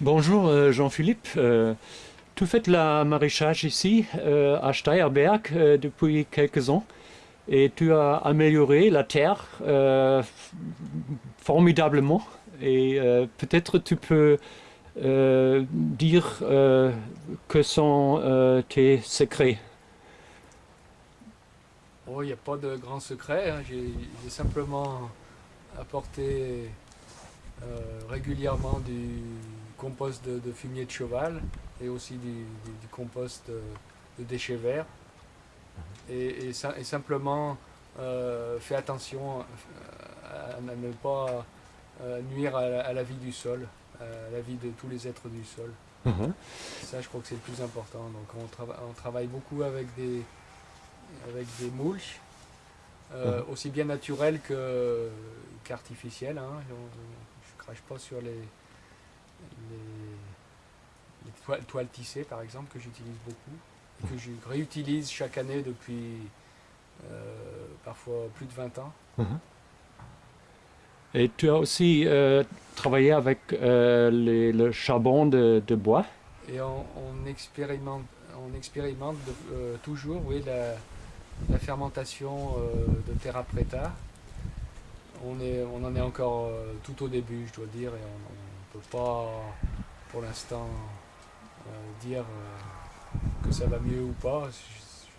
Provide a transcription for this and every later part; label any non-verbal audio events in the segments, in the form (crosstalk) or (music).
Bonjour euh, Jean-Philippe. Euh, tu fais la maraîchage ici euh, à Steierberg depuis quelques ans et tu as amélioré la terre formidablement et peut-être tu peux dire que sont tes secrets. Oh, il n'y a pas de grand secret, hein. j'ai simplement apporté régulièrement du compost de, fumier de cheval et aussi du, compost de, déchets verts. Et, simplement euh, fait attention euh, à, ne pas euh, nuire à la, vie du sol, à la vie de tous les êtres du sol. Mhm. Ça, je crois que c'est le plus important. Donc, on, travaille beaucoup avec des, avec des mulches, mhm. aussi bien naturels qu'artificiels. Hein. Je ne crache pas sur les, les, toiles, tissées par exemple que j'utilise beaucoup, que je réutilise chaque année depuis euh, parfois plus de 20 ans. Mhm. Et tu as aussi euh, travaillé avec euh, le charbon de, bois Et on, expérimente, on expérimente toujours oui, la, fermentation de terra preta. On, est, on en est encore tout au début, je dois dire, et on ne peut pas pour l'instant euh, dire euh, que ça va mieux ou pas.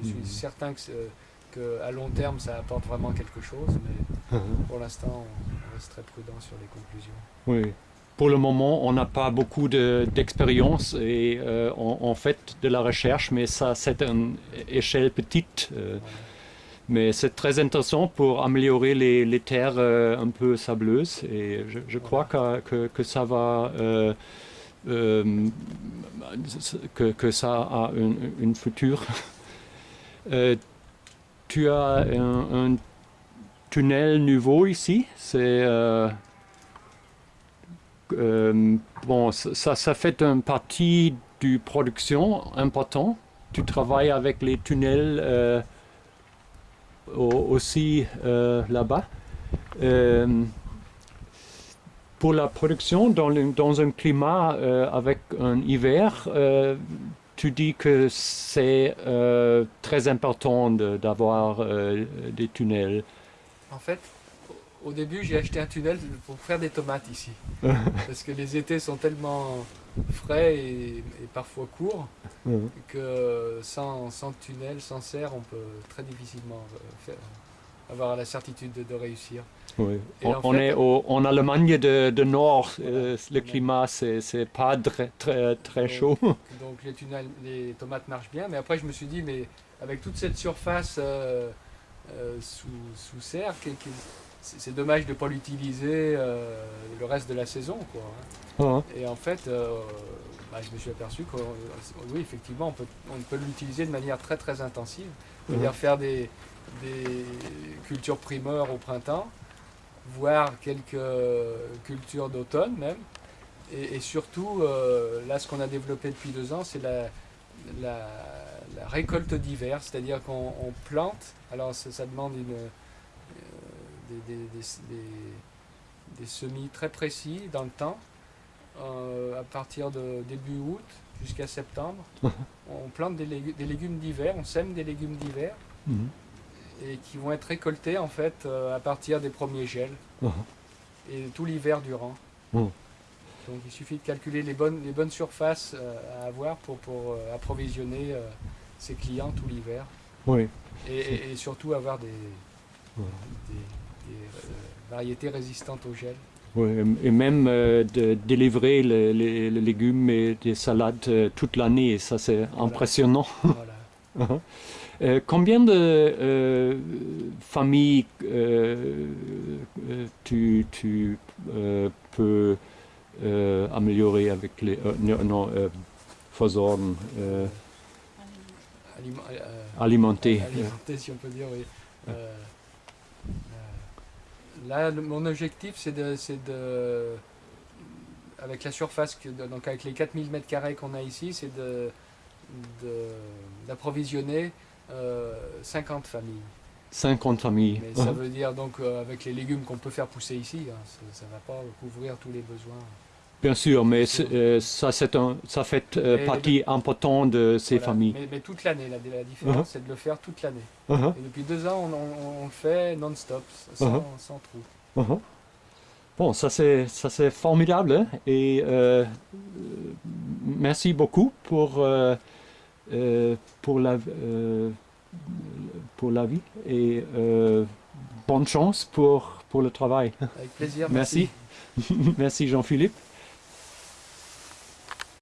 Je, suis mhm. certain que, à long terme ça apporte vraiment quelque chose, mais mhm. pour l'instant on reste très prudent sur les conclusions. Oui. Pour le moment, on n'a pas beaucoup d'expérience et euh, on, fait de la recherche, mais ça c'est une échelle petite. Mais c'est très intéressant pour améliorer les, terres un peu sableuses et je, crois que, que, ça va euh, que, que, ça a une, future. (laughs) Euh, tu as un, tunnel nouveau ici? C'est euh, bon, ça, ça fait une partie du production important. Tu travailles avec les tunnels aussi là-bas pour la production dans, un climat euh, avec un hiver, euh, tu dis que c'est euh, très important d'avoir des tunnels. En fait, au début, j'ai acheté un tunnel pour faire des tomates ici. (laughs) parce que les étés sont tellement frais et, parfois courts que sans, sans, tunnel, sans serre, on peut très difficilement faire, avoir la certitude de, réussir. Oui. On, est en Allemagne de, de Nord, euh, le climat c'est pas très, très, très chaud. (laughs) Donc les, tunnels, les tomates marchent bien, mais après je me suis dit, mais avec toute cette surface euh, euh, sous, sous, serre, c'est dommage de ne pas l'utiliser le reste de la saison. Quoi, hein. ah. Et en fait, bah, je me suis aperçu que oui, effectivement, on peut, on peut l'utiliser de manière très très intensive. C'est-à-dire faire des, des cultures primeurs au printemps, voire quelques cultures d'automne même. Et, surtout, euh, là, ce qu'on a développé depuis deux ans, c'est la, la, récolte d'hiver, c'est-à-dire qu'on plante, alors ça, demande une, euh, des, semis très précis dans le temps, euh, à partir de début août jusqu'à septembre. (laughs) on plante des, légumes d'hiver, on sème des légumes d'hiver. Mhm et qui vont être récoltés en fait euh, à partir des premiers gels (laughs) et tout l'hiver durant. Uh-huh. Donc il suffit de calculer les bonnes, les bonnes surfaces euh, à avoir pour, pour approvisionner ses clients tout l'hiver. Oui. Et, surtout avoir des, des, variétés résistantes au gel. Oui, et même de délivrer les, légumes et des salades toute l'année, ça c'est impressionnant. (laughs) Voilà. Uh-huh. Euh, combien de euh, familles euh, tu, tu peux améliorer avec les... non, versorgen alimenter? Alimenter, si on peut dire, oui. Là, mon objectif, c'est de, de, avec la surface, que, donc avec les 4000 m2 qu'on a ici, c'est d'approvisionner 50 euh, familles. 50 familles. Mais ça (laughs) veut dire donc euh, avec les légumes qu'on peut faire pousser ici, hein, ça ne va pas couvrir tous les besoins. Bien sûr, mais euh, ça, c'est un, ça fait euh, partie importante de ces Voilà. familles. Mais, mais toute l'année, la, la différence, Uh-huh. c'est de le faire toute l'année. Uh-huh, Et depuis deux ans, on, on- on le fait non-stop, sans, Uh-huh. sans trou. uh-huh. Bon, ça c'est, formidable hein, et euh, merci beaucoup pour, pour, la, pour la vie et bonne chance pour, pour le travail. Avec plaisir. (laughs) Merci. Merci (laughs) Jean-Philippe.